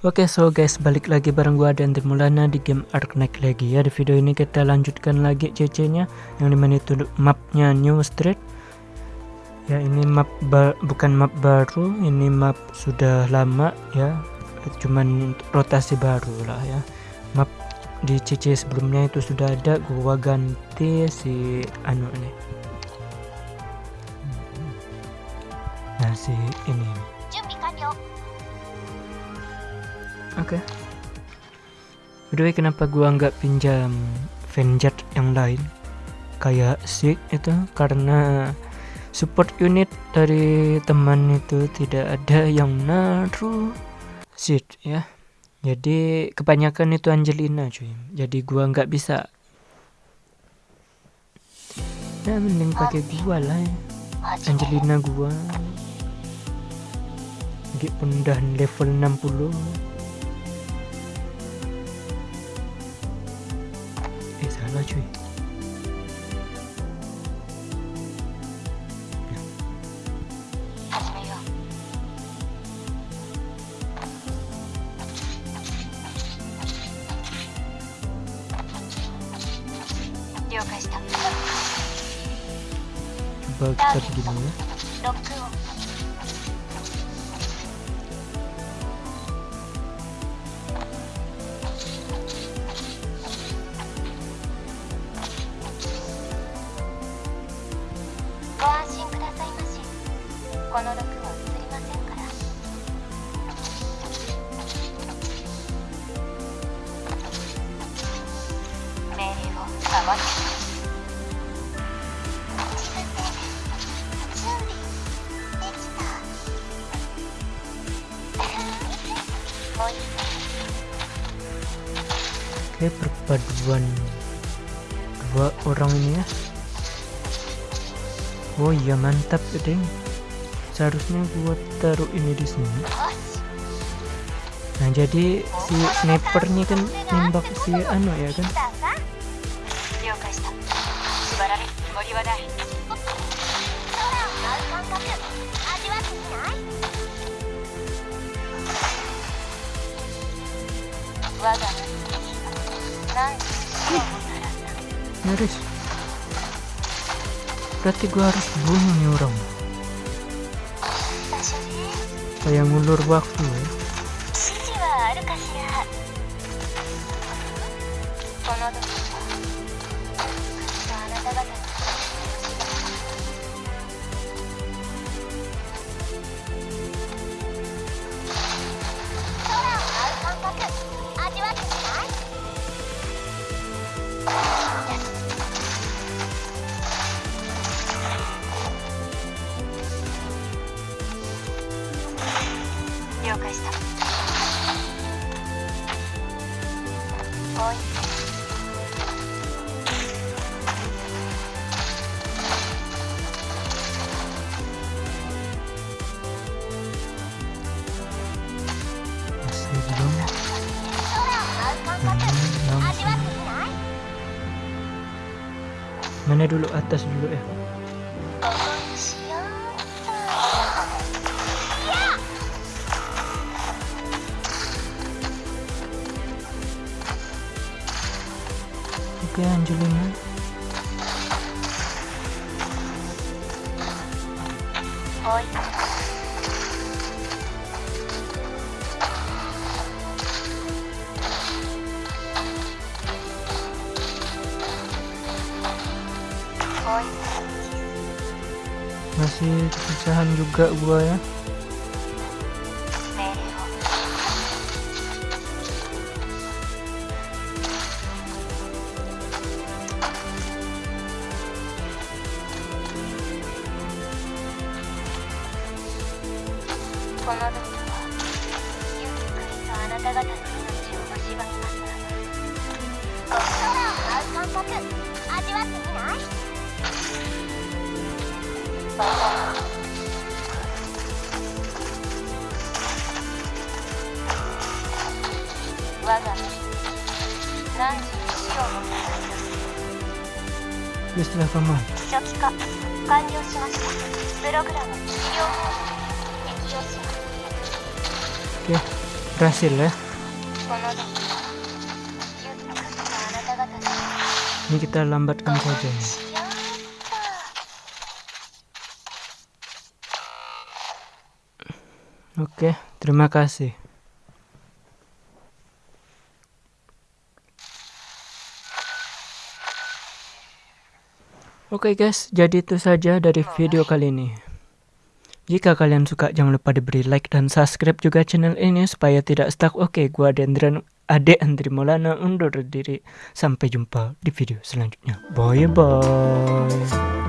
Oke okay, so guys balik lagi bareng gua dan Mulana di game Arknight lagi ya di video ini kita lanjutkan lagi CC nya yang di mana itu mapnya New Street. Ya ini map bukan map baru ini map sudah lama ya. Cuman rotasi baru lah ya. Map di CC sebelumnya itu sudah ada gua ganti si anu ini. Nah si ini Oke. Okay. By kenapa gua nggak pinjam Venjet yang lain? Kayak Sig itu karena support unit dari teman itu tidak ada yang naruh seed ya. Jadi kebanyakan itu Angelina cuy. Jadi gua nggak bisa. Ya mending pakai gua lah ya. Angelina gua. Pun udah level 60 salah cuy coba kita この毒は移りませんから命令を守って自分で準備できたもう一回 Oke perpaduan dua orang ini ya Oh iya mantap deh seharusnya gua taruh ini di sini. Nah jadi si snipernya kan nembak si anu ya kan? Nyaris. Berarti gua harus bunuh nih orang kayak ngulur waktu. Ya ました。おい。Mana dulu atas dulu ya. Eh? Oke Angelina Oh masih kesusahan juga gua ya この度はゆっくりとあなた方の命を蝕みますちう感覚味わってみないが身何時に死をた吉田様初期化完了しましたプログラム治療法適用します Oke, berhasil ya. Ini kita lambatkan saja oke terima kasih. Oke guys, jadi itu saja dari video kali ini. Jika kalian suka jangan lupa diberi like dan subscribe juga channel ini supaya tidak stuck. Oke, gua Dendran Ade Andri Maulana undur diri. Sampai jumpa di video selanjutnya. Bye bye.